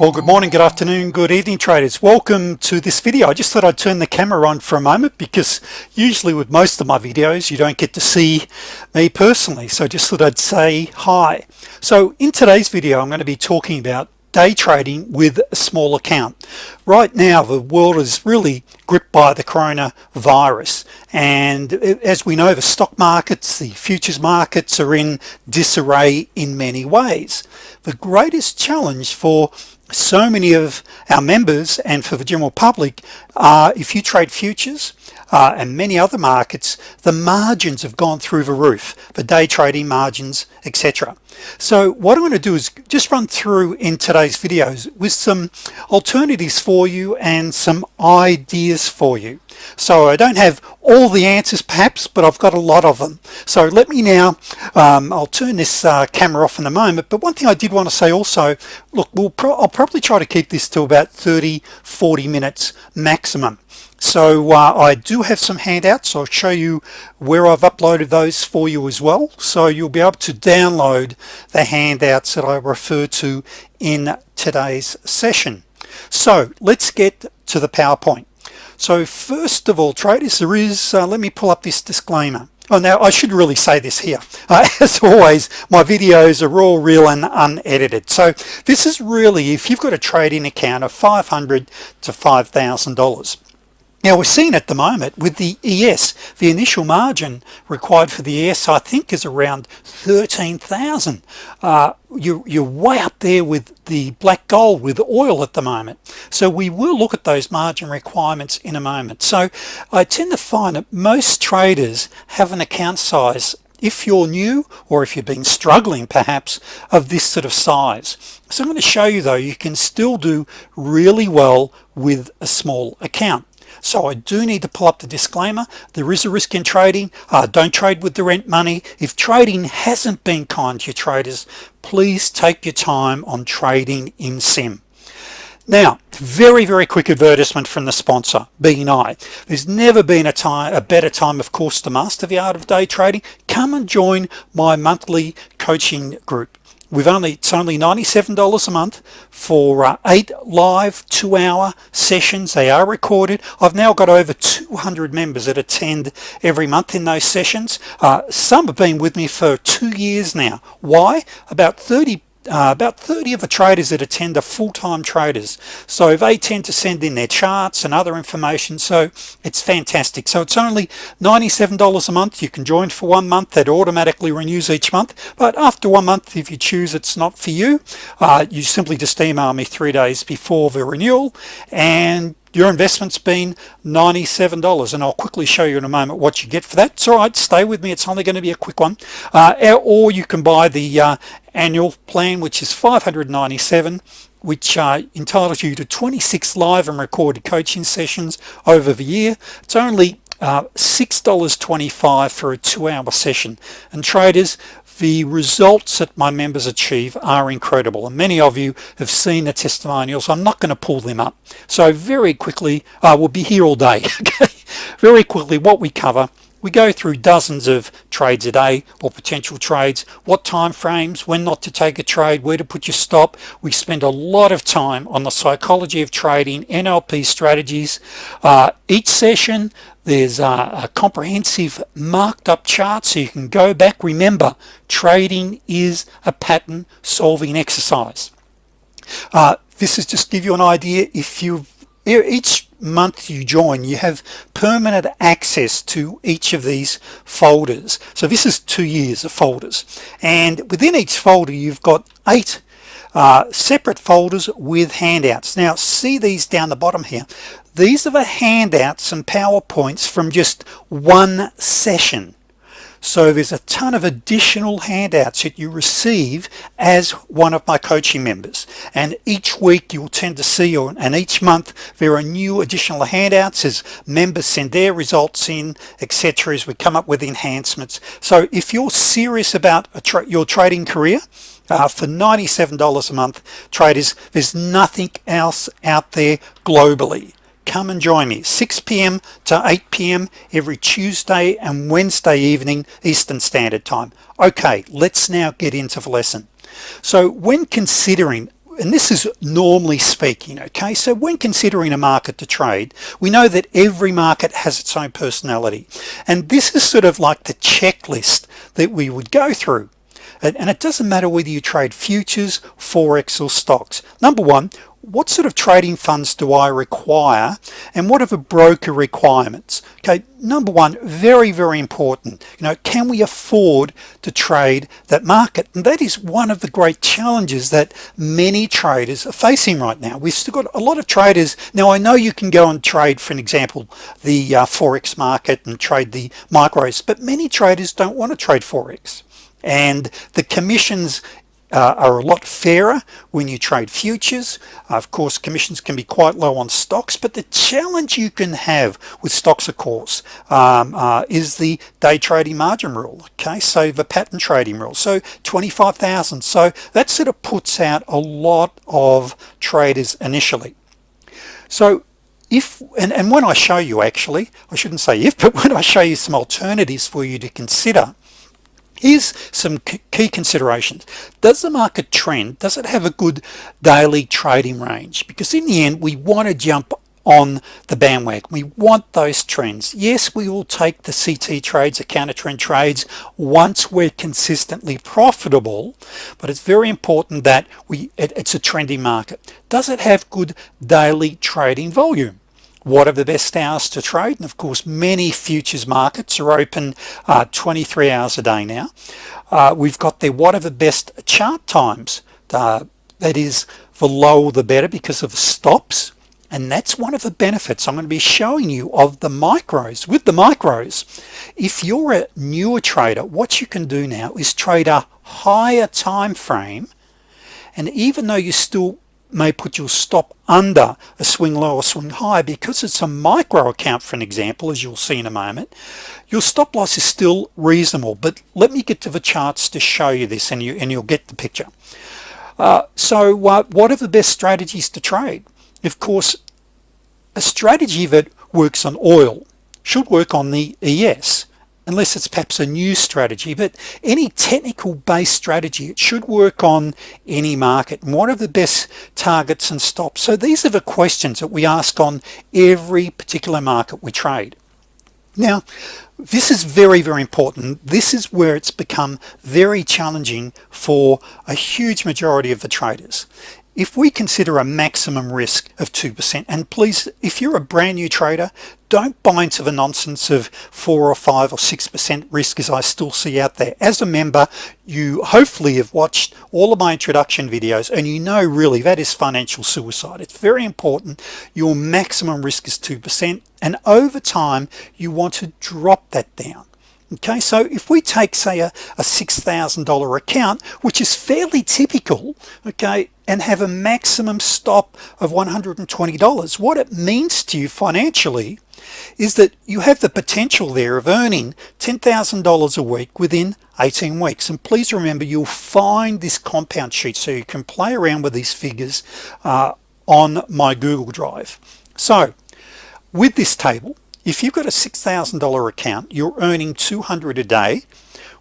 Well, good morning, good afternoon, good evening traders. Welcome to this video. I just thought I'd turn the camera on for a moment because usually with most of my videos, you don't get to see me personally. So just thought I'd say hi. So in today's video, I'm going to be talking about day trading with a small account. Right now, the world is really gripped by the coronavirus. And as we know, the stock markets, the futures markets are in disarray in many ways. The greatest challenge for so many of our members and for the general public are if you trade futures uh, and many other markets the margins have gone through the roof for day trading margins etc so what I'm going to do is just run through in today's videos with some alternatives for you and some ideas for you. So I don't have all the answers perhaps but I've got a lot of them. So let me now um, I'll turn this uh, camera off in a moment but one thing I did want to say also look we'll pro I'll probably try to keep this to about 30 40 minutes maximum so uh, I do have some handouts I'll show you where I've uploaded those for you as well so you'll be able to download the handouts that I refer to in today's session so let's get to the PowerPoint so first of all traders there is uh, let me pull up this disclaimer Oh, now I should really say this here. Uh, as always, my videos are all real and unedited. So this is really if you've got a trading account of 500 to $5,000. Now we're seeing at the moment with the ES the initial margin required for the ES I think is around 13,000 uh, you, you're way up there with the black gold with oil at the moment. So we will look at those margin requirements in a moment. So I tend to find that most traders have an account size if you're new or if you've been struggling perhaps of this sort of size. So I'm going to show you though you can still do really well with a small account so I do need to pull up the disclaimer. There is a risk in trading. Uh, don't trade with the rent money. If trading hasn't been kind to your traders please take your time on trading in sim now very very quick advertisement from the sponsor BNI there's never been a time a better time of course to master the art of day trading. Come and join my monthly coaching group we've only it's only $97 a month for uh, eight live two-hour sessions. They are recorded. I've now got over 200 members that attend every month in those sessions. Uh, some have been with me for two years now. Why? About 30 uh, about 30 of the traders that attend are full-time traders. So they tend to send in their charts and other information. So it's fantastic. So it's only $97 a month. You can join for one month. That automatically renews each month. But after one month if you choose it's not for you uh, you simply just email me three days before the renewal. And your investment's been $97 and I'll quickly show you in a moment what you get for that. It's all right stay with me it's only going to be a quick one. Uh, or you can buy the uh, annual plan which is 597 which uh, entitles you to 26 live and recorded coaching sessions over the year. It's only uh, $6.25 for a two-hour session. And traders the results that my members achieve are incredible and many of you have seen the testimonials. I'm not going to pull them up. So very quickly I uh, will be here all day okay? Very quickly what we cover we go through dozens of trades a day or potential trades what time frames when not to take a trade where to put your stop. We spend a lot of time on the psychology of trading NLP strategies. Uh, each session there's a, a, comprehensive marked up chart so you can go back. Remember trading is a pattern solving exercise. Uh, this is just give you an idea. If you each month you join you have permanent access to each of these folders. So this is two years of folders. And within each folder you've got eight uh, separate folders with handouts. Now see these down the bottom here these are the handouts and PowerPoints from just one session. So there's a ton of additional handouts that you receive as one of my coaching members. And each week you'll tend to see or and each month there are new additional handouts as members send their results in etc as we come up with enhancements. So if you're serious about tra your trading career uh, for $97 a month traders there's nothing else out there globally come and join me 6 p.m. to 8 p.m. every Tuesday and Wednesday evening Eastern Standard Time okay let's now get into the lesson so when considering and this is normally speaking okay so when considering a market to trade we know that every market has its own personality and this is sort of like the checklist that we would go through and it doesn't matter whether you trade futures forex or stocks number one what sort of trading funds do I require and what are the broker requirements? Okay number one very very important. You know can we afford to trade that market? And that is one of the great challenges that many traders are facing right now. We've still got a lot of traders. Now I know you can go and trade for an example the uh, Forex market and trade the micros but many traders don't want to trade Forex. And the commissions uh, are a lot fairer when you trade futures. Uh, of course commissions can be quite low on stocks but the challenge you can have with stocks of course um, uh, is the day trading margin rule okay? So the pattern trading rule. So 25,000 so that sort of puts out a lot of traders initially. So if and, and when I show you actually I shouldn't say if but when I show you some alternatives for you to consider Here's some key considerations. Does the market trend, does it have a good daily trading range? Because in the end, we want to jump on the bandwagon. We want those trends. Yes, we will take the CT trades, the counter trend trades once we're consistently profitable, but it's very important that we it, it's a trendy market. Does it have good daily trading volume? What are the best hours to trade? And of course many futures markets are open uh, 23 hours a day now. Uh, we've got there what are the best chart times. Uh, that is the lower the better because of stops. And that's one of the benefits I'm going to be showing you of the micros with the micros. If you're a newer trader what you can do now is trade a higher time frame. And even though you still may put your stop under a swing low or swing high because it's a micro account for an example as you'll see in a moment. Your stop loss is still reasonable but let me get to the charts to show you this and you and you'll get the picture. Uh, so uh, what are the best strategies to trade? Of course a strategy that works on oil should work on the ES unless it's perhaps a new strategy but any technical based strategy it should work on any market. And what are the best targets and stops? So these are the questions that we ask on every particular market we trade. Now this is very very important. This is where it's become very challenging for a huge majority of the traders if we consider a maximum risk of 2% and please if you're a brand new trader don't buy into the nonsense of four or five or six percent risk as I still see out there. As a member you hopefully have watched all of my introduction videos and you know really that is financial suicide. It's very important your maximum risk is 2% and over time you want to drop that down okay so if we take say a, a $6,000 account which is fairly typical okay and have a maximum stop of $120 what it means to you financially is that you have the potential there of earning $10,000 a week within 18 weeks. And please remember you'll find this compound sheet so you can play around with these figures uh, on my Google Drive. So with this table if you've got a $6,000 account you're earning 200 a day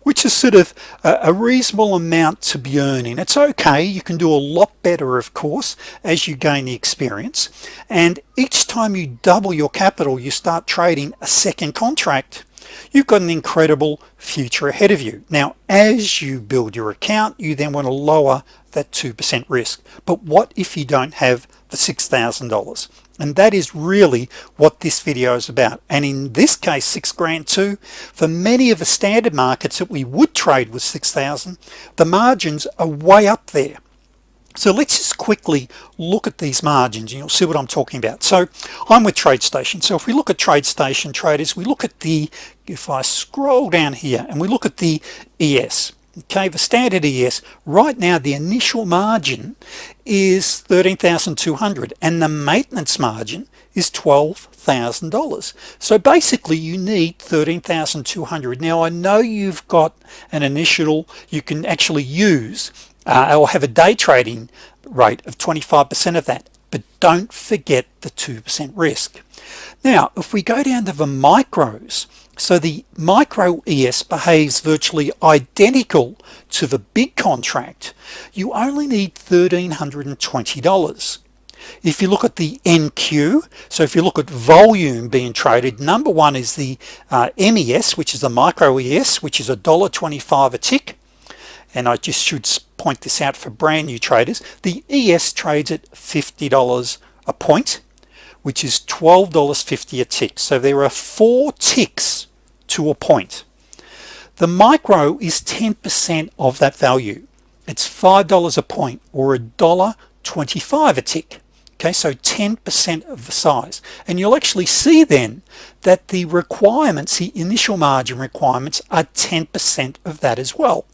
which is sort of a, reasonable amount to be earning. It's okay. You can do a lot better of course as you gain the experience. And each time you double your capital you start trading a second contract you've got an incredible future ahead of you. Now as you build your account you then want to lower that 2% risk. But what if you don't have the $6,000 and that is really what this video is about. And in this case six grand too for many of the standard markets that we would trade with 6,000 the margins are way up there. So let's just quickly look at these margins and you'll see what I'm talking about. So I'm with TradeStation. So if we look at TradeStation traders we look at the if I scroll down here and we look at the ES okay the standard ES right now the initial margin is 13,200 and the maintenance margin is $12,000 so basically you need 13,200 now I know you've got an initial you can actually use uh, or have a day trading rate of 25% of that but don't forget the 2% risk. Now if we go down to the micros so the micro ES behaves virtually identical to the big contract. You only need $1,320 if you look at the NQ so if you look at volume being traded number one is the uh, MES which is the micro ES which is a dollar 25 a tick. And I just should point this out for brand new traders. The ES trades at $50 a point which is $12.50 a tick. So there are four ticks to a point. The micro is 10% of that value. It's $5 a point or a dollar 25 a tick. Okay so 10% of the size. And you'll actually see then that the requirements the initial margin requirements are 10% of that as well.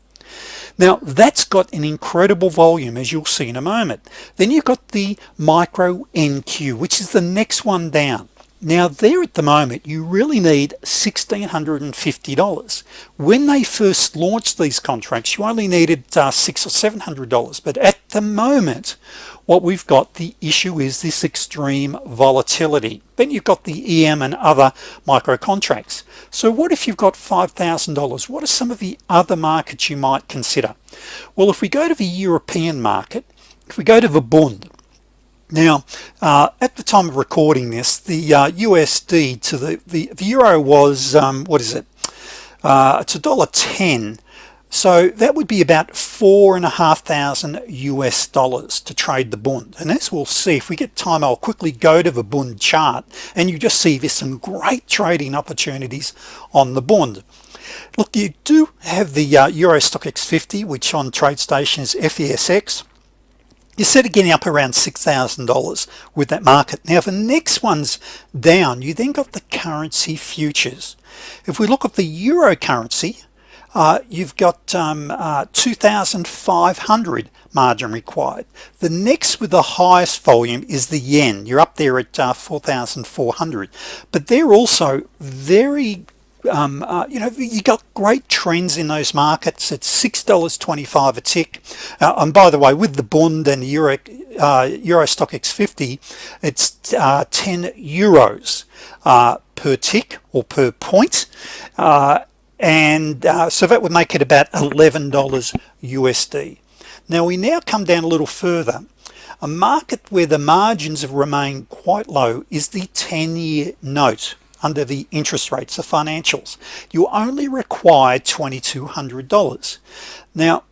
Now that's got an incredible volume as you'll see in a moment. Then you've got the micro NQ which is the next one down now there at the moment you really need $1,650 when they first launched these contracts you only needed uh, six or seven hundred dollars. But at the moment what we've got the issue is this extreme volatility. Then you've got the EM and other micro contracts so what if you've got $5,000 what are some of the other markets you might consider? Well if we go to the European market if we go to the Bund now uh, at the time of recording this the uh, USD to the, the, the Euro was um, what is it? Uh, it's a dollar 10 so that would be about four and a half thousand US dollars to trade the Bund. And as we'll see if we get time I'll quickly go to the Bund chart and you just see there's some great trading opportunities on the Bund. Look you do have the uh, Euro Stoxx 50 which on TradeStation is FESX you're sort getting up around $6,000 with that market. Now the next one's down you then got the currency futures. If we look at the euro currency uh, you've got um, uh, 2,500 margin required. The next with the highest volume is the yen. You're up there at uh, 4,400 but they're also very um, uh, you know you got great trends in those markets. It's six dollars 25 a tick. Uh, and by the way with the Bund and Euro uh, Euro Stoxx 50 it's uh, 10 euros uh, per tick or per point. Uh, and so that would make it about $11 USD now we now come down a little further. A market where the margins have remained quite low is the 10-year note under the interest rates of financials. You only require $2,200 now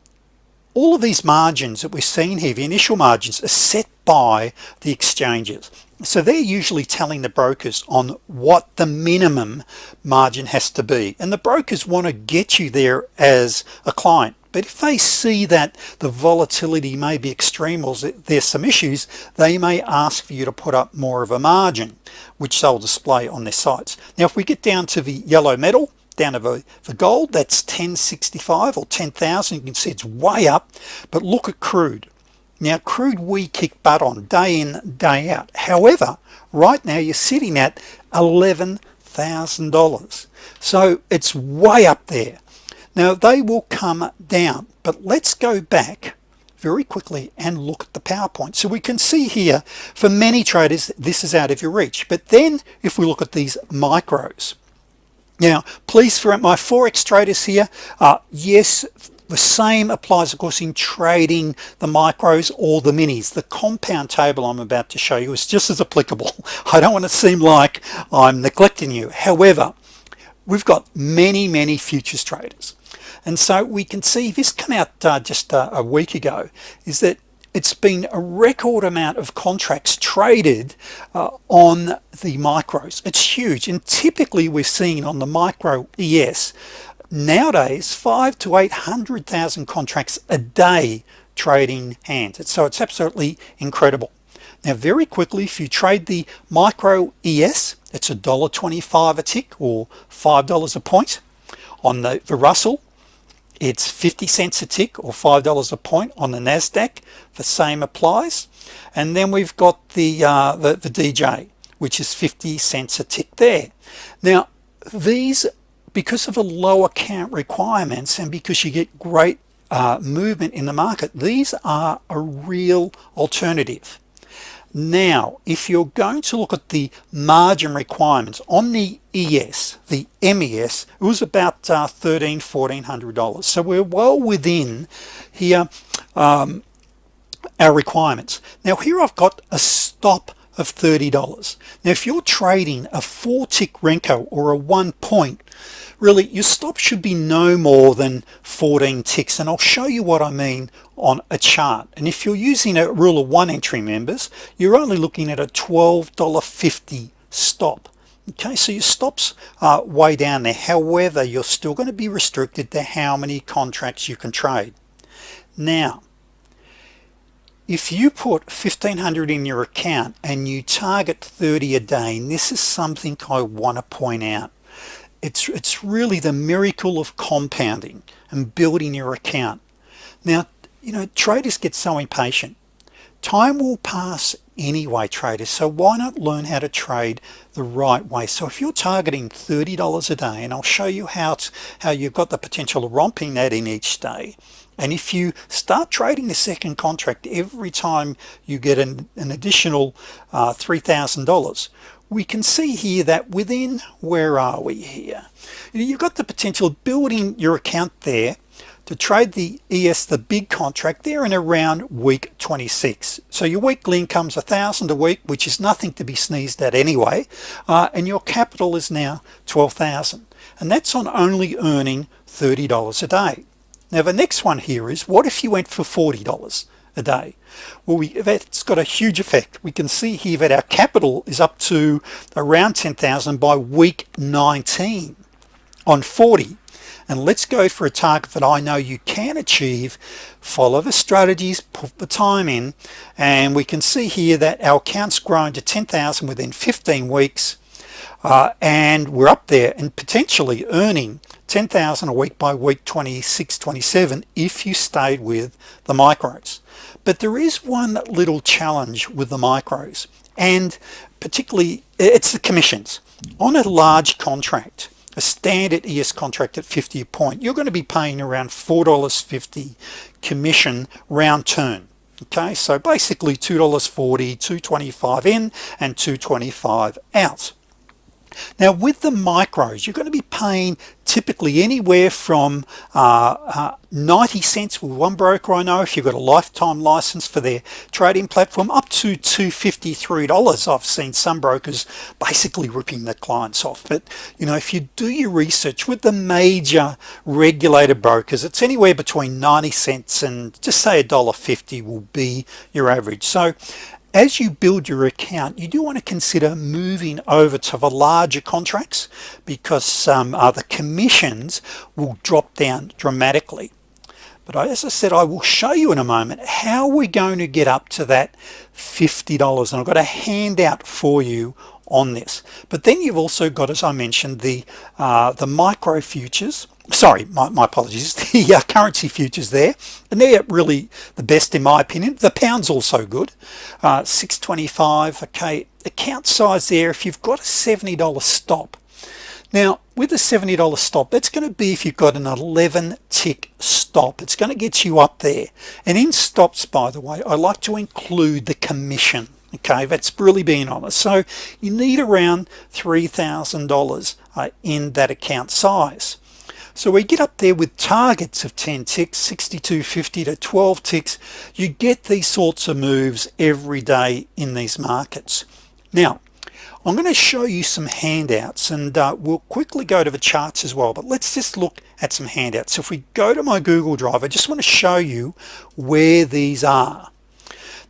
all of these margins that we're seeing here the initial margins are set by the exchanges. So they're usually telling the brokers on what the minimum margin has to be. And the brokers want to get you there as a client but if they see that the volatility may be extreme or there's some issues they may ask for you to put up more of a margin which they'll display on their sites. Now if we get down to the yellow metal down the, the gold that's 1065 or 10,000 you can see it's way up. But look at crude. Now crude we kick butt on day in day out. However right now you're sitting at $11,000 so it's way up there now they will come down but let's go back very quickly and look at the PowerPoint. So we can see here for many traders this is out of your reach. But then if we look at these micros. Now please for my forex traders here uh, yes the same applies of course in trading the micros or the minis. The compound table I'm about to show you is just as applicable. I don't want to seem like I'm neglecting you. However we've got many many futures traders and so we can see this come out uh, just uh, a week ago is that it's been a record amount of contracts traded uh, on the micros. It's huge. And typically we're seeing on the micro ES nowadays five to eight hundred thousand contracts a day trading hands. So it's absolutely incredible. Now very quickly if you trade the micro ES it's a dollar 25 a tick or five dollars a point. On the, the Russell it's 50 cents a tick or five dollars a point on the Nasdaq. The same applies. And then we've got the uh, the, the DJ which is 50 cents a tick there. Now these because of the lower count requirements and because you get great uh, movement in the market these are a real alternative now if you're going to look at the margin requirements on the ES the MES it was about uh, 13 1400 dollars. So we're well within here um, our requirements. Now here I've got a stop of $30 now if you're trading a four tick Renko or a one point really your stop should be no more than 14 ticks. And I'll show you what I mean on a chart. And if you're using a rule of one entry members you're only looking at a $12.50 stop. Okay so your stops are way down there. However you're still going to be restricted to how many contracts you can trade. Now if you put 1500 in your account and you target 30 a day and this is something I want to point out it's it's really the miracle of compounding and building your account. Now you know traders get so impatient. Time will pass anyway traders so why not learn how to trade the right way? So if you're targeting $30 a day and I'll show you how it's, how you've got the potential of romping that in each day and if you start trading the second contract every time you get an, an additional uh, $3,000 we can see here that within where are we here? You've got the potential of building your account there to trade the ES the big contract there in around week 26 so your weekly income's a thousand a week which is nothing to be sneezed at anyway uh, and your capital is now 12,000 and that's on only earning $30 a day now the next one here is what if you went for $40 a day? Well we that's got a huge effect. We can see here that our capital is up to around 10,000 by week 19 on 40 and let's go for a target that I know you can achieve. Follow the strategies put the time in and we can see here that our accounts grown to 10,000 within 15 weeks uh, and we're up there and potentially earning 10,000 a week by week 26 27 if you stayed with the micros. But there is one little challenge with the micros and particularly it's the commissions. On a large contract a standard ES contract at 50 a point you're going to be paying around $4.50 commission round turn okay? So basically $2.40 225 in and 225 out now with the micros you're going to be paying typically anywhere from uh, uh, 90 cents with one broker I know if you've got a lifetime license for their trading platform up to $253 I've seen some brokers basically ripping their clients off. But you know if you do your research with the major regulated brokers it's anywhere between 90 cents and just say a dollar 50 will be your average. So as you build your account you do want to consider moving over to the larger contracts because um, uh, the commissions will drop down dramatically. But as I said I will show you in a moment how we're going to get up to that $50 and I've got a handout for you on this. But then you've also got as I mentioned the uh, the micro futures sorry my, my apologies. The uh, currency futures there and they're really the best in my opinion. The pounds also good. Uh, 625 okay. Account size there if you've got a $70 stop. Now with a $70 stop that's going to be if you've got an 11 tick stop. It's going to get you up there. And in stops by the way I like to include the commission okay? That's really being honest. So you need around $3,000 uh, in that account size so we get up there with targets of 10 ticks 6250 to 12 ticks. You get these sorts of moves every day in these markets. Now I'm going to show you some handouts and uh, we'll quickly go to the charts as well but let's just look at some handouts. So if we go to my Google Drive I just want to show you where these are.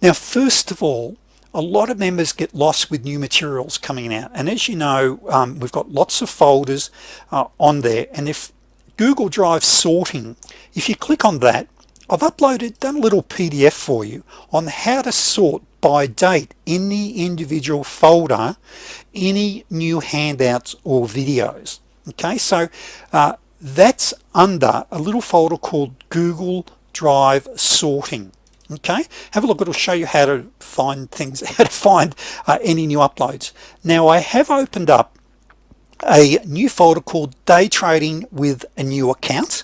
Now first of all a lot of members get lost with new materials coming out. And as you know um, we've got lots of folders uh, on there. And if Google Drive sorting. If you click on that I've uploaded done a little PDF for you on how to sort by date in the individual folder any new handouts or videos. Okay so uh, that's under a little folder called Google Drive sorting. Okay have a look it'll show you how to find things how to find uh, any new uploads. Now I have opened up a new folder called day trading with a new account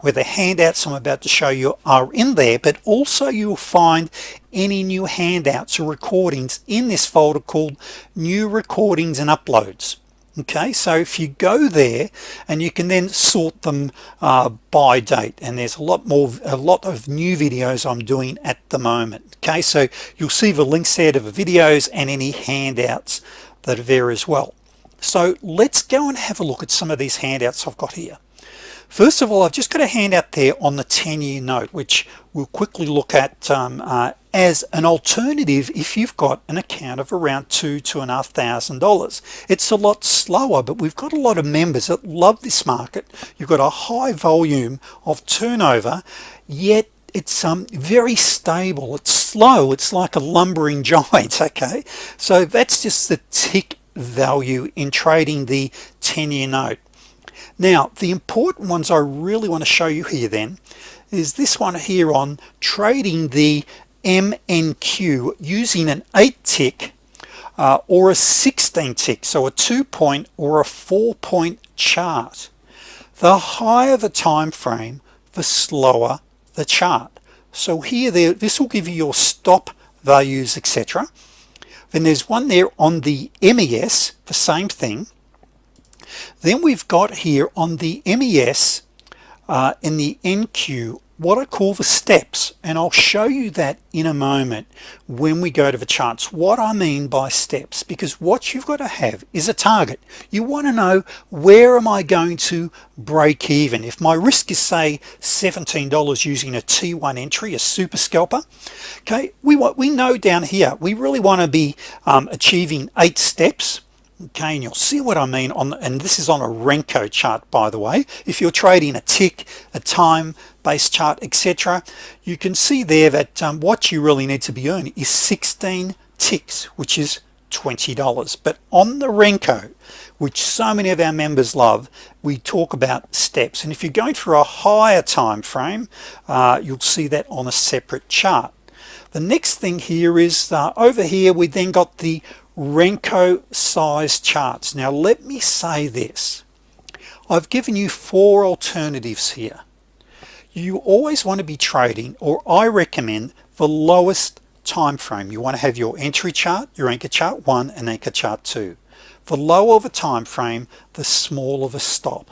where the handouts I'm about to show you are in there but also you'll find any new handouts or recordings in this folder called new recordings and uploads. Okay so if you go there and you can then sort them uh, by date and there's a lot more a lot of new videos I'm doing at the moment. Okay so you'll see the links there to the videos and any handouts that are there as well so let's go and have a look at some of these handouts I've got here. First of all I've just got a handout there on the 10-year note which we'll quickly look at um, uh, as an alternative if you've got an account of around two two and a half thousand dollars. It's a lot slower but we've got a lot of members that love this market. You've got a high volume of turnover yet it's um very stable. It's slow. It's like a lumbering giant okay? So that's just the tick value in trading the 10-year note. Now the important ones I really want to show you here then is this one here on trading the MNQ using an 8 tick uh, or a 16 tick so a two point or a four point chart. The higher the time frame the slower the chart. So here this will give you your stop values etc then there's one there on the MES the same thing. Then we've got here on the MES uh, in the NQ what I call the steps and I'll show you that in a moment when we go to the charts what I mean by steps because what you've got to have is a target. You want to know where am I going to break even? If my risk is say $17 using a t1 entry a super scalper okay we want we know down here we really want to be um, achieving eight steps okay and you'll see what I mean on and this is on a Renko chart by the way. If you're trading a tick a time based chart etc you can see there that um, what you really need to be earning is 16 ticks which is $20 but on the Renko which so many of our members love we talk about steps. And if you're going for a higher time frame uh, you'll see that on a separate chart. The next thing here is uh, over here we then got the Renko size charts. Now let me say this. I've given you four alternatives here. You always want to be trading or I recommend the lowest time frame. You want to have your entry chart your anchor chart one and anchor chart two. The lower the time frame the smaller the stop.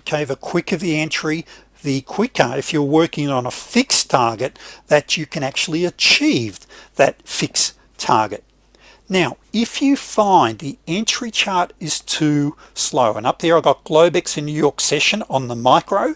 Okay the quicker the entry the quicker if you're working on a fixed target that you can actually achieve that fixed target now if you find the entry chart is too slow and up there I got Globex in New York session on the micro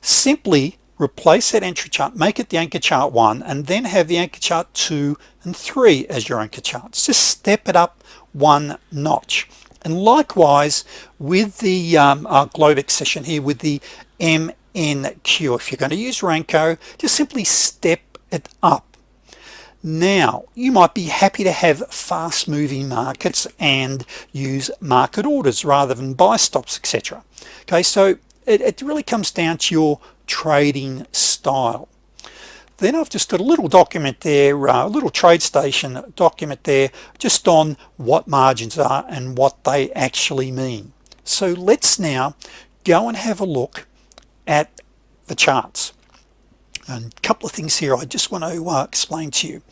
simply replace that entry chart make it the anchor chart one and then have the anchor chart two and three as your anchor charts. Just step it up one notch. And likewise with the um, uh, Globex session here with the MNQ if you're going to use Renko just simply step it up now you might be happy to have fast moving markets and use market orders rather than buy stops etc okay so it, it really comes down to your trading style. Then I've just got a little document there uh, a little TradeStation document there just on what margins are and what they actually mean. So let's now go and have a look at the charts and a couple of things here I just want to uh, explain to you.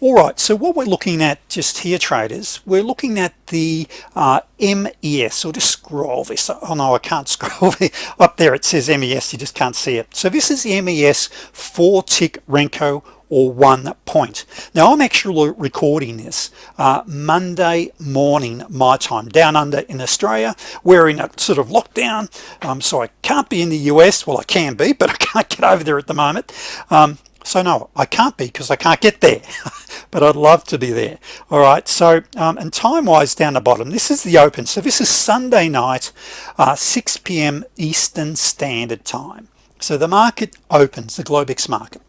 All right so what we're looking at just here traders we're looking at the uh, MES so just scroll this. Oh no I can't scroll up there it says MES you just can't see it. So this is the MES four tick Renko or one point. Now I'm actually recording this uh, Monday morning my time down under in Australia. We're in a sort of lockdown. Um, so I can't be in the US well I can be but I can't get over there at the moment. Um, so no I can't be because I can't get there but I'd love to be there. All right so um, and time wise down the bottom this is the open. So this is Sunday night uh, 6 p.m. Eastern Standard Time so the market opens the Globex market.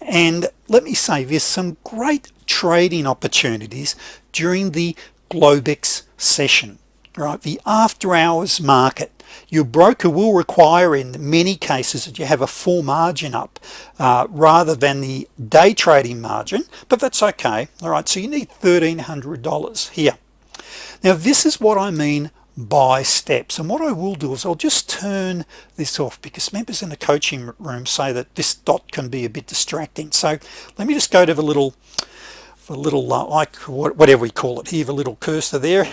And let me say there's some great trading opportunities during the Globex session right? The after-hours market. Your broker will require in many cases that you have a full margin up uh, rather than the day trading margin but that's okay. All right so you need $1,300 here. Now this is what I mean buy steps. And what I will do is I'll just turn this off because members in the coaching room say that this dot can be a bit distracting. So let me just go to the little a little uh, like whatever we call it here the little cursor there.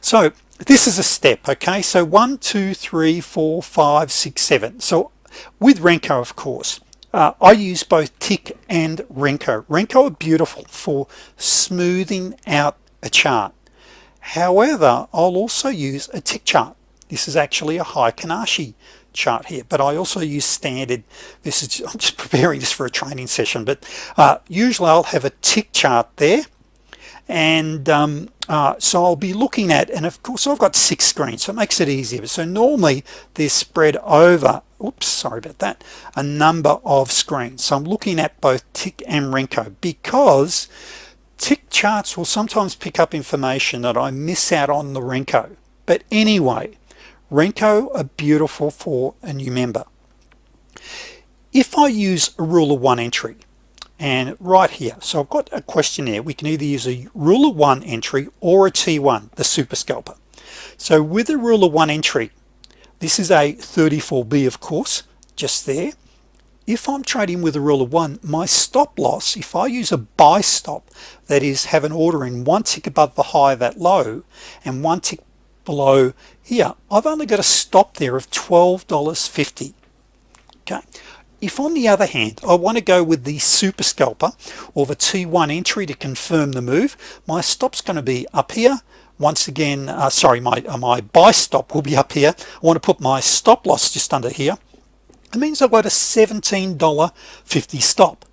So this is a step okay? So one two three four five six seven. So with Renko of course uh, I use both tick and Renko. Renko are beautiful for smoothing out a chart however I'll also use a tick chart. This is actually a Heikin Ashi chart here but I also use standard. This is I'm just preparing this for a training session but uh, usually I'll have a tick chart there. And um, uh, so I'll be looking at and of course I've got six screens so it makes it easier. So normally they're spread over oops sorry about that a number of screens. So I'm looking at both tick and Renko because tick charts will sometimes pick up information that I miss out on the Renko. But anyway Renko are beautiful for a new member. If I use a rule of one entry and right here so I've got a questionnaire. We can either use a rule of one entry or a t1 the super scalper. So with a rule of one entry this is a 34b of course just there if I'm trading with a rule of one my stop loss if I use a buy stop that is have an order in one tick above the high of that low and one tick below here I've only got a stop there of $12.50 okay. If on the other hand I want to go with the super scalper or the t1 entry to confirm the move my stops going to be up here. Once again uh, sorry my uh, my buy stop will be up here. I want to put my stop loss just under here it means I've got a $17.50 stop.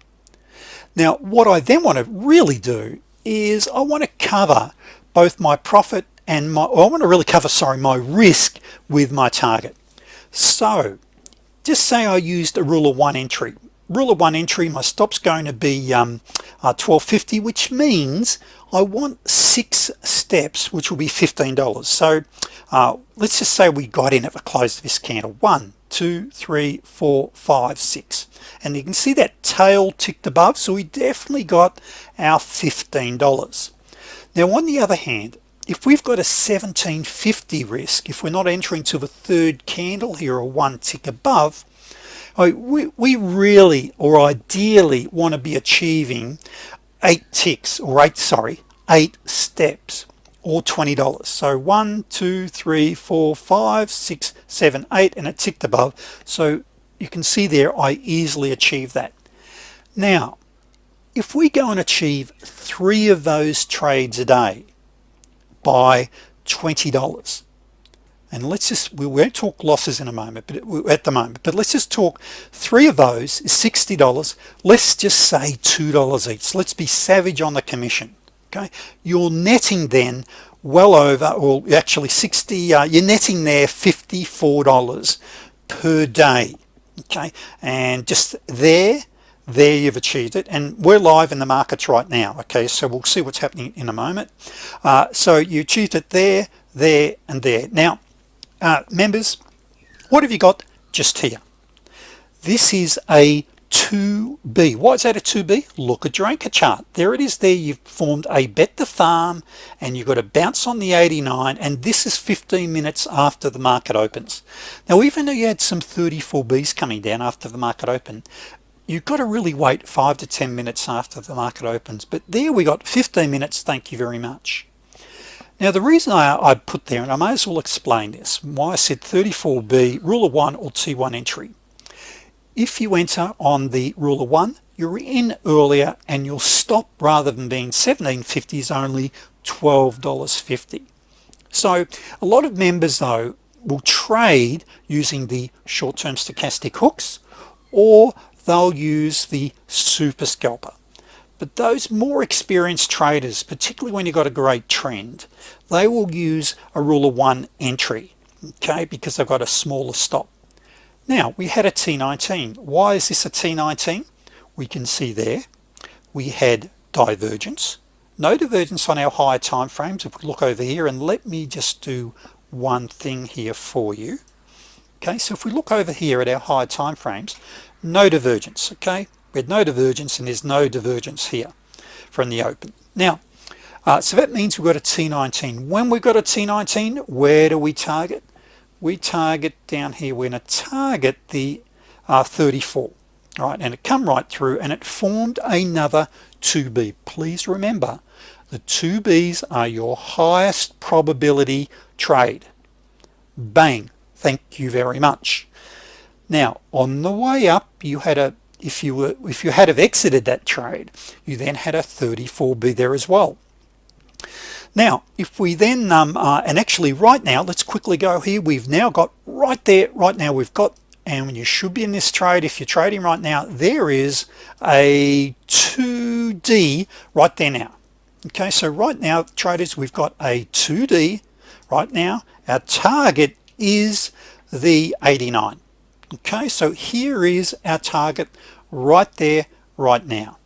Now what I then want to really do is I want to cover both my profit and my I want to really cover sorry my risk with my target. So just say I used a rule of one entry. Rule of one entry my stops going to be um, uh, 1250 which means I want six steps which will be $15 so uh, let's just say we got in at the close of this candle. One two three four five six. And you can see that tail ticked above so we definitely got our $15 now on the other hand if we've got a 1750 risk if we're not entering to the third candle here or one tick above oh, we, we really or ideally want to be achieving eight ticks or eight sorry eight steps or $20 so one two three four five six seven eight and it ticked above. So you can see there I easily achieve that. Now if we go and achieve three of those trades a day by $20 and let's just we won't talk losses in a moment but at the moment but let's just talk three of those is $60 let's just say $2 each. Let's be savage on the commission okay? You're netting then well over or actually 60 uh, you're netting there $54 per day okay? And just there there you've achieved it. And we're live in the markets right now okay? So we'll see what's happening in a moment. Uh, so you achieved it there there and there. Now uh, members what have you got just here? This is a 2b why is that a 2b look at your anchor chart. There it is there. You've formed a bet the farm and you've got a bounce on the 89 and this is 15 minutes after the market opens. Now even though you had some 34b's coming down after the market open you've got to really wait five to ten minutes after the market opens. But there we got 15 minutes. Thank you very much. Now the reason I, I put there and I may as well explain this why I said 34b rule of one or t1 entry if you enter on the rule of one you're in earlier and you'll stop rather than being 1750 is only $12.50 so a lot of members though will trade using the short-term stochastic hooks or they'll use the super scalper. But those more experienced traders particularly when you've got a great trend they will use a rule of one entry okay because they've got a smaller stop now we had a T19 why is this a T19 we can see there we had divergence. No divergence on our higher time frames if we look over here and let me just do one thing here for you. Okay so if we look over here at our higher time frames no divergence okay? We had no divergence and there's no divergence here from the open. Now uh, so that means we've got a T19 when we've got a T19 where do we target we target down here we're going to target the uh, 34 all right? And it come right through and it formed another 2b please remember the 2b's are your highest probability trade. Bang. Thank you very much. Now on the way up you had a if you were if you had have exited that trade you then had a 34b there as well now if we then um, uh, and actually right now let's quickly go here. We've now got right there right now we've got and you should be in this trade. If you're trading right now there is a 2d right there now. Okay so right now traders we've got a 2d right now. Our target is the 89 okay so here is our target right there right now.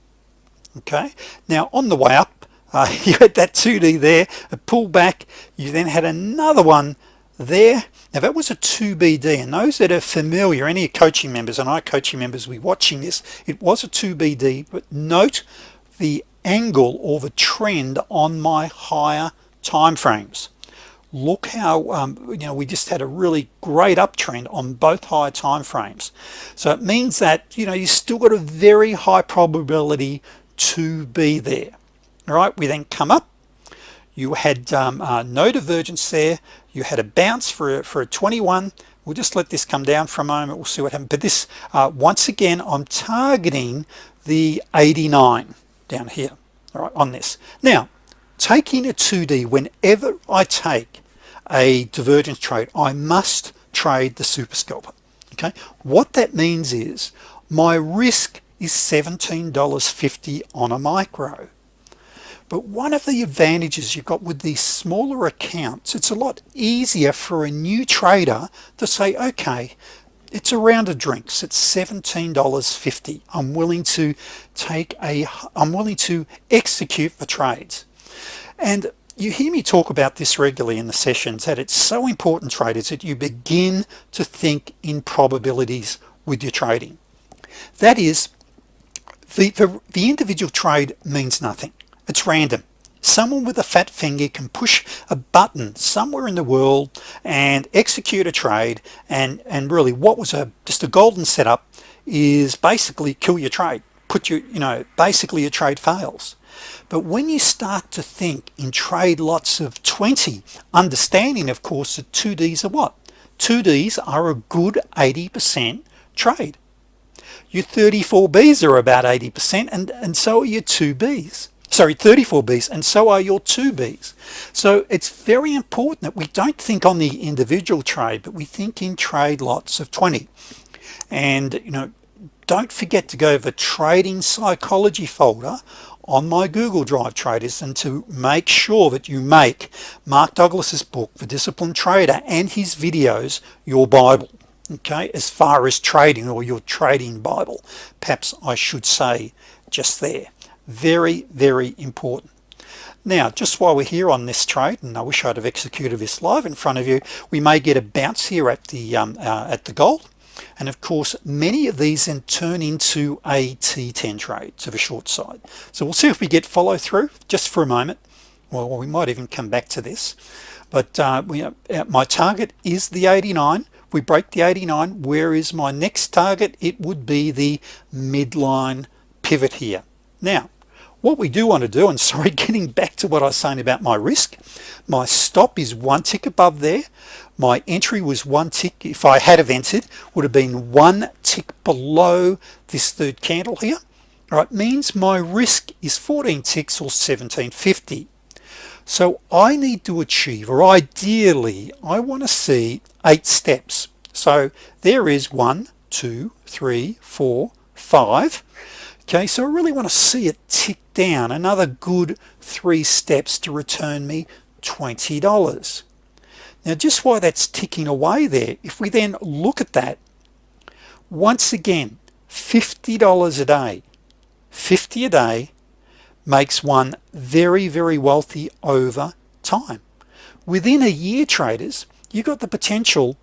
Okay now on the way up uh, you had that 2d there a pullback. You then had another one there. Now that was a 2BD and those that are familiar any coaching members and I coaching members we watching this it was a 2BD but note the angle or the trend on my higher time frames look how um, you know we just had a really great uptrend on both higher time frames so it means that you know you still got a very high probability to be there all right we then come up. You had um, uh, no divergence there. You had a bounce for a, for a 21 we'll just let this come down for a moment. We'll see what happens but this uh, once again I'm targeting the 89 down here all right on this. Now taking a 2d whenever I take a divergence trade I must trade the super scalper okay? What that means is my risk is $17.50 on a micro but one of the advantages you've got with these smaller accounts it's a lot easier for a new trader to say okay it's a round of drinks. It's $17.50 I'm willing to take a I'm willing to execute the trades. And you hear me talk about this regularly in the sessions that it's so important traders that you begin to think in probabilities with your trading. That is the, the, the individual trade means nothing it's random. Someone with a fat finger can push a button somewhere in the world and execute a trade and and really what was a just a golden setup is basically kill your trade put you you know basically your trade fails. But when you start to think in trade lots of 20 understanding of course that 2Ds are what? 2Ds are a good 80% trade. Your 34Bs are about 80% and and so are your 2Bs sorry 34 B's and so are your 2 B's so it's very important that we don't think on the individual trade but we think in trade lots of 20 and you know don't forget to go over trading psychology folder on my Google Drive traders and to make sure that you make Mark Douglas's book the disciplined trader and his videos your Bible okay? As far as trading or your trading Bible. Perhaps I should say just there very very important. Now just while we're here on this trade and I wish I'd have executed this live in front of you we may get a bounce here at the um, uh, at the gold. And of course many of these then turn into a T10 trade to the short side. So we'll see if we get follow through just for a moment. Well we might even come back to this. But uh, we, uh, my target is the 89 we break the 89 where is my next target? It would be the midline pivot here. Now what we do want to do and sorry getting back to what I was saying about my risk my stop is one tick above there. My entry was one tick if I had have entered would have been one tick below this third candle here. All right means my risk is 14 ticks or 1750 so I need to achieve or ideally I want to see eight steps. So there is one two three four five. Okay so I really want to see it tick down another good three steps to return me $20 now just why that's ticking away there if we then look at that once again $50 a day 50 a day makes one very very wealthy over time. Within a year traders you've got the potential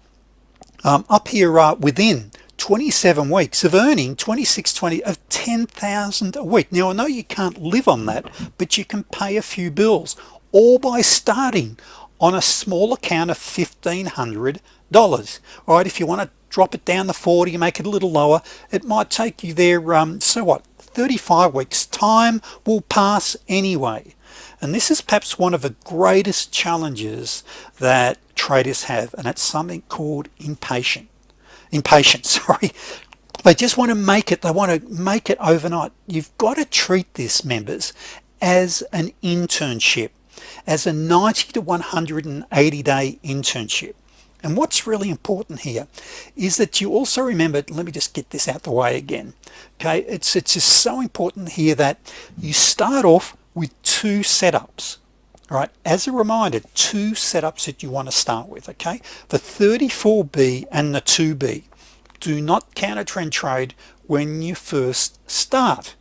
um, up here uh, within 27 weeks of earning 2620 of 10,000 a week. Now I know you can't live on that but you can pay a few bills all by starting on a small account of $1,500 all right if you want to drop it down the 40 make it a little lower it might take you there um, so what? 35 weeks. Time will pass anyway. And this is perhaps one of the greatest challenges that traders have and it's something called impatient impatient sorry. They just want to make it they want to make it overnight. You've got to treat this members as an internship as a 90 to 180 day internship. And what's really important here is that you also remember let me just get this out the way again okay? It's it's just so important here that you start off with two setups all right as a reminder two setups that you want to start with okay? The 34b and the 2b do not counter trend trade when you first start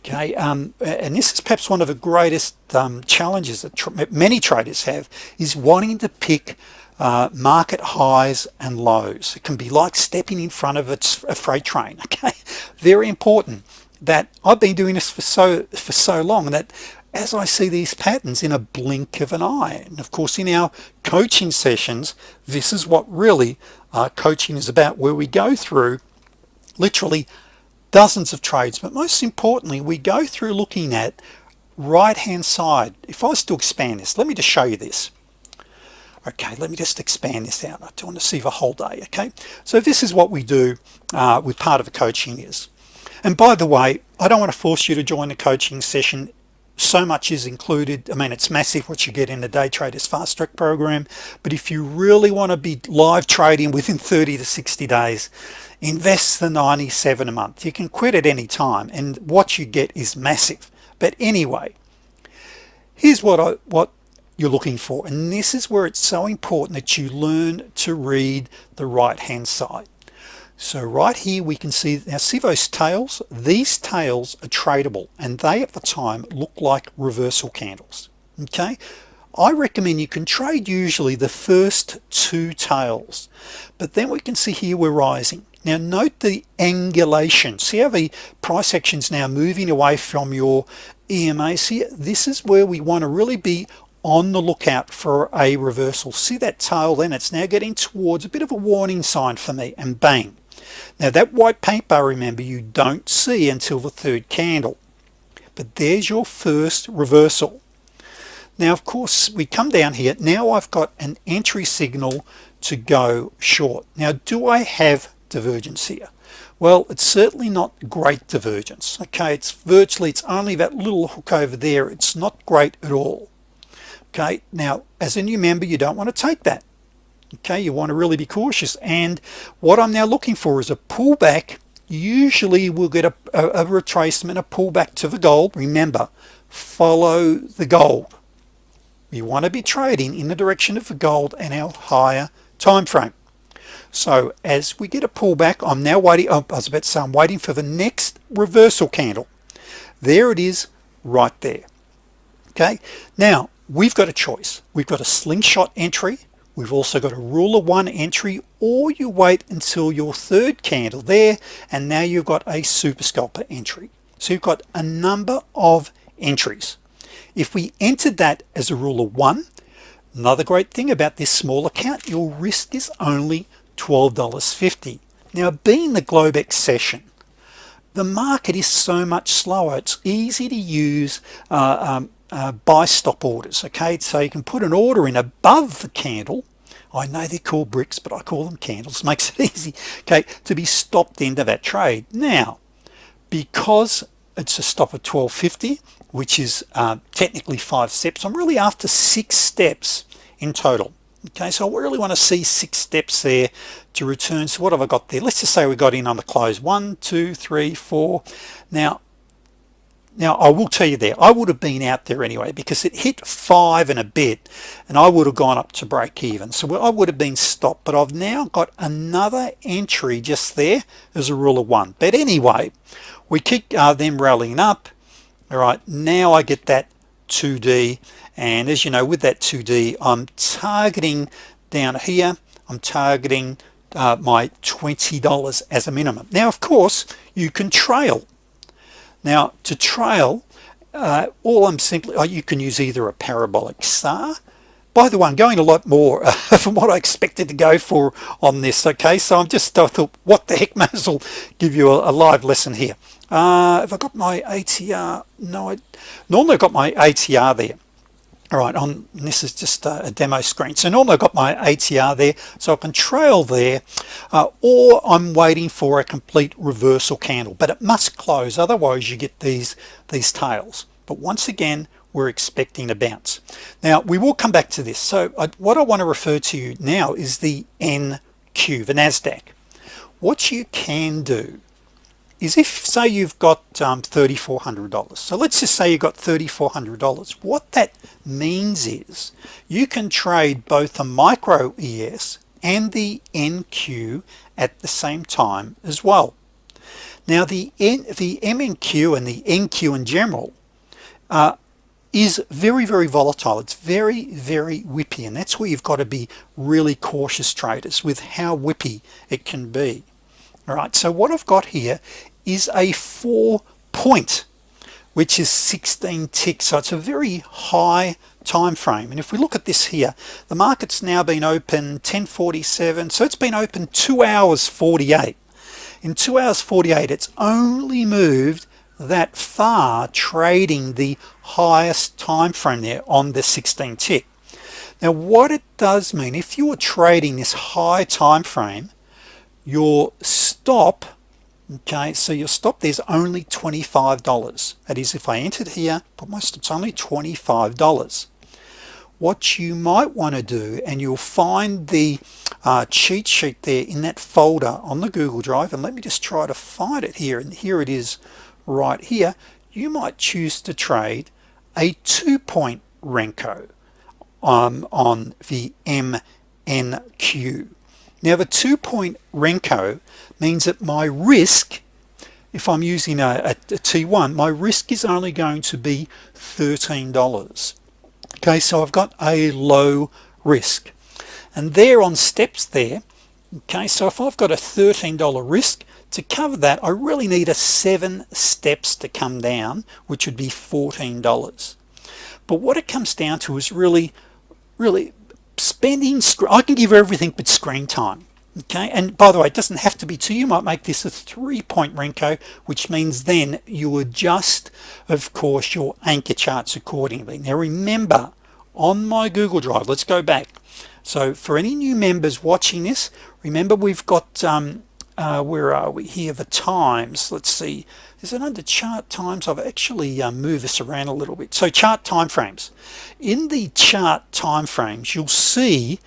okay? Um, and this is perhaps one of the greatest um, challenges that tr many traders have is wanting to pick uh, market highs and lows. It can be like stepping in front of a freight train okay? Very important that I've been doing this for so for so long that as I see these patterns in a blink of an eye. And of course in our coaching sessions this is what really uh, coaching is about where we go through literally dozens of trades. But most importantly we go through looking at right hand side. If I was to expand this let me just show you this. Okay let me just expand this out. I don't want to see the whole day okay? So this is what we do uh, with part of the coaching is. And by the way I don't want to force you to join the coaching session so much is included. I mean it's massive what you get in the day traders fast track program. But if you really want to be live trading within 30 to 60 days invest the 97 a month. You can quit at any time and what you get is massive. But anyway here's what I what you're looking for. And this is where it's so important that you learn to read the right hand side so right here we can see now those tails? These tails are tradable and they at the time look like reversal candles okay? I recommend you can trade usually the first two tails but then we can see here we're rising. Now note the angulation. See how the price actions now moving away from your EMA see this is where we want to really be on the lookout for a reversal. See that tail then? It's now getting towards a bit of a warning sign for me and bang now that white paint bar remember you don't see until the third candle. But there's your first reversal. Now of course we come down here. Now I've got an entry signal to go short. Now do I have divergence here? Well it's certainly not great divergence. Okay it's virtually it's only that little hook over there. It's not great at all. Okay now as a new member you don't want to take that okay you want to really be cautious. And what I'm now looking for is a pullback. Usually we'll get a, a, a retracement a pullback to the gold remember follow the gold we want to be trading in the direction of the gold and our higher time frame. So as we get a pullback I'm now waiting oh, I was about to say I'm waiting for the next reversal candle. There it is right there. Okay? Now we've got a choice. We've got a slingshot entry we've also got a rule of one entry or you wait until your third candle there and now you've got a super scalper entry. So you've got a number of entries. If we entered that as a rule of one another great thing about this small account your risk is only $12.50 now being the Globex session the market is so much slower. It's easy to use uh, um, uh, buy stop orders okay? So you can put an order in above the candle I know they're called bricks but I call them candles. Makes it easy. Okay to be stopped into that trade. Now because it's a stop at 1250 which is uh, technically five steps I'm really after six steps in total. Okay so I really want to see six steps there to return. So what have I got there? Let's just say we got in on the close. One two three four. Now now I will tell you there I would have been out there anyway because it hit five and a bit and I would have gone up to break even. So I would have been stopped but I've now got another entry just there as a rule of one. But anyway we keep uh, them rallying up. All right now I get that 2d and as you know with that 2d I'm targeting down here. I'm targeting uh, my $20 as a minimum. Now of course you can trail now to trail uh, all I'm simply oh, you can use either a parabolic SAR by the way I'm going a lot more uh, from what I expected to go for on this okay? So I'm just I thought what the heck may as well give you a, a live lesson here. Uh, have I got my ATR no I normally I've got my ATR there all right on this is just a, demo screen. So normally I've got my ATR there so I can trail there uh, or I'm waiting for a complete reversal candle but it must close otherwise you get these these tails. But once again we're expecting a bounce. Now we will come back to this. So I, what I want to refer to you now is the NQ the Nasdaq. What you can do is if say you've got um, $3,400 so let's just say you got $3,400 what that means is you can trade both a micro ES and the NQ at the same time as well. Now the N the MNQ and the NQ in general uh, is very very volatile. It's very very whippy and that's where you've got to be really cautious traders with how whippy it can be. All right so what I've got here is a four point which is 16 ticks. So it's a very high time frame. And if we look at this here the market's now been open 1047 so it's been open two hours 48 in two hours 48 it's only moved that far trading the highest time frame there on the 16 tick. Now what it does mean if you are trading this high time frame your stop okay so your stop there's only $25 that is if I entered here but my stop's only $25 what you might want to do and you'll find the uh, cheat sheet there in that folder on the Google Drive and let me just try to find it here and here it is right here. You might choose to trade a two-point Renko um, on the MNQ now the two-point Renko means that my risk if I'm using a a, a T1 my risk is only going to be $13 okay so I've got a low risk. And there on steps there okay so if I've got a $13 risk to cover that I really need a seven steps to come down which would be $14 but what it comes down to is really really spending I can give everything but screen time okay and by the way it doesn't have to be two you might make this a three-point Renko which means then you adjust of course your anchor charts accordingly. Now remember on my Google Drive let's go back. So for any new members watching this remember we've got um, uh, where are we? Here the times. Let's see. Is it under chart times? I've actually uh, moved this around a little bit. So chart time frames in the chart time frames you'll see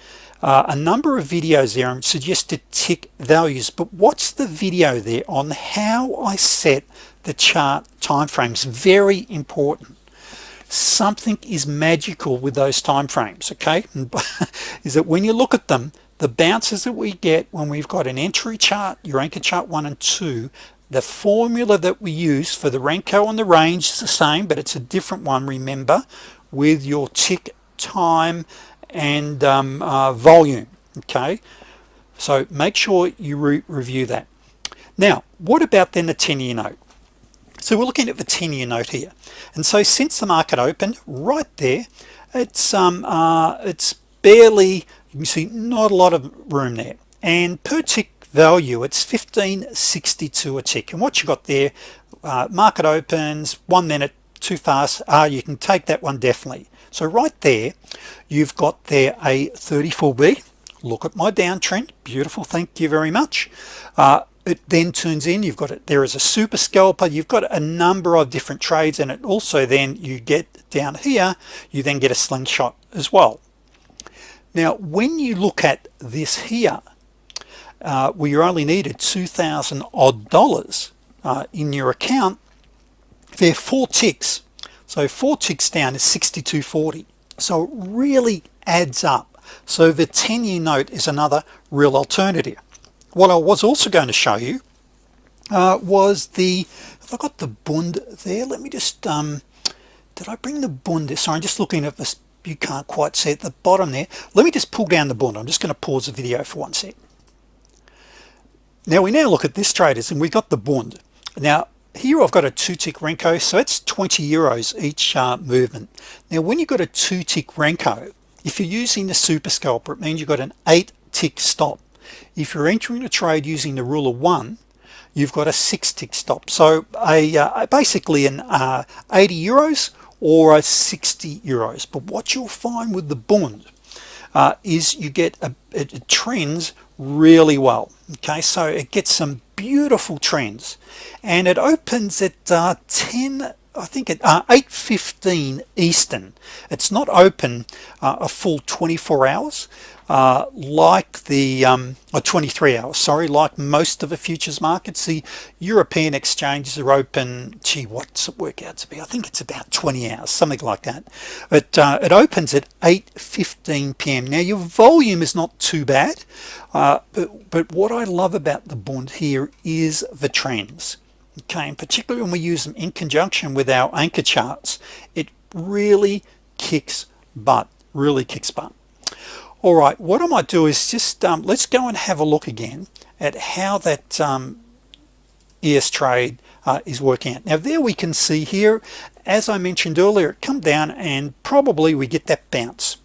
uh, a number of videos there and suggested tick values but what's the video there on how I set the chart time frames very important. Something is magical with those time frames okay? Is that when you look at them the bounces that we get when we've got an entry chart your anchor chart one and two the formula that we use for the Renko and the range is the same but it's a different one remember with your tick time and um, uh, volume okay? So make sure you re review that. Now what about then the 10-year note? So we're looking at the 10-year note here. And so since the market opened right there it's um uh, it's barely you can see not a lot of room there. And per tick value it's 1562 a tick. And what you got there uh, market opens one minute too fast. Uh, you can take that one definitely so right there you've got there a 34b look at my downtrend. Beautiful. Thank you very much. Uh, it then turns in. You've got it. There is a super scalper. You've got a number of different trades and it also then you get down here you then get a slingshot as well. Now when you look at this here uh, where you only needed 2,000 odd dollars uh, in your account there are four ticks so four ticks down is 6240 so it really adds up. So the 10-year note is another real alternative. What I was also going to show you uh, was the if I got the Bund there? Let me just um, did I bring the Bund sorry I'm just looking at this. You can't quite see at the bottom there. Let me just pull down the Bund. I'm just going to pause the video for one sec. Now we now look at this traders and we've got the bund. Now here I've got a two tick Renko so it's 20 euros each uh, movement. Now when you've got a two tick Renko if you're using the super scalper it means you've got an eight tick stop. If you're entering a trade using the rule of one you've got a six tick stop. So a uh, basically an uh, 80 euros or a 60 euros. But what you'll find with the bond uh, is you get a it trends really well okay? So it gets some beautiful trends. And it opens at uh, 10 I think at uh, 8:15 Eastern. It's not open uh, a full 24 hours uh, like the um, or 23 hours sorry like most of the futures markets. The European exchanges are open gee what's it work out to be? I think it's about 20 hours something like that. But uh, it opens at 8:15 p.m. now your volume is not too bad uh, but, but what I love about the bond here is the trends okay and particularly when we use them in conjunction with our anchor charts it really kicks butt really kicks butt. All right what I might do is just um, let's go and have a look again at how that um, ES trade uh, is working out. Now there we can see here as I mentioned earlier it come down and probably we get that bounce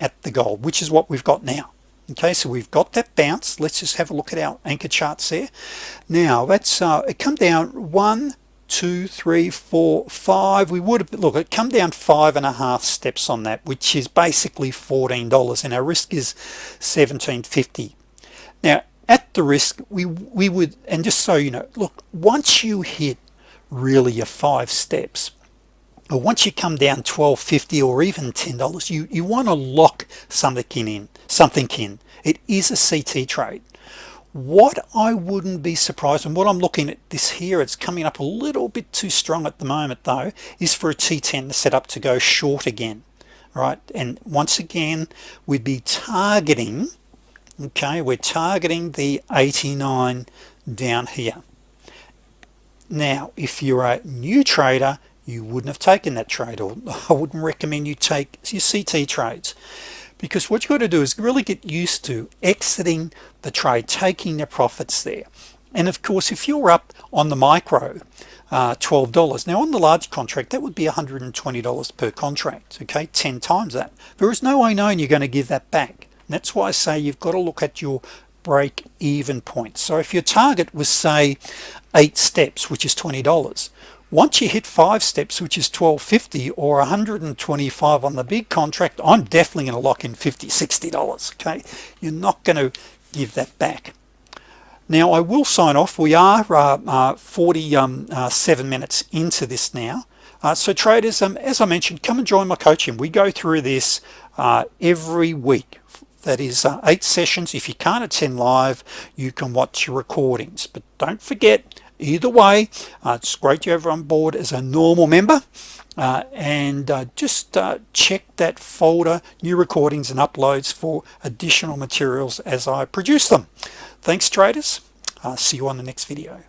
at the gold which is what we've got now okay so we've got that bounce. Let's just have a look at our anchor charts there. Now that's uh, it come down one two three four five. We would have look it come down five and a half steps on that which is basically $14 and our risk is 1750 now at the risk we we would and just so you know look once you hit really your five steps or once you come down 1250 or even $10 you you want to lock something in something in. It is a CT trade. What I wouldn't be surprised and what I'm looking at this here it's coming up a little bit too strong at the moment though is for a T10 to set up to go short again right? And once again we'd be targeting okay we're targeting the 89 down here. Now if you're a new trader you wouldn't have taken that trade or I wouldn't recommend you take your CT trades. Because what you've got to do is really get used to exiting the trade taking the profits there. And of course if you're up on the micro uh, $12 now on the large contract that would be $120 per contract okay? 10 times that. There is no way knowing you're going to give that back. And that's why I say you've got to look at your break even point. So if your target was say eight steps which is $20 once you hit five steps which is 1250 or 125 on the big contract I'm definitely to lock in 50 60 dollars okay? You're not going to give that back. Now I will sign off. We are uh, uh, 47 um, uh, minutes into this now. Uh, so traders um, as I mentioned come and join my coaching. We go through this uh, every week. That is uh, eight sessions. If you can't attend live you can watch your recordings. But don't forget either way uh, it's great you have on board as a normal member. Uh, and uh, just uh, check that folder new recordings and uploads for additional materials as I produce them. Thanks traders. See you on the next video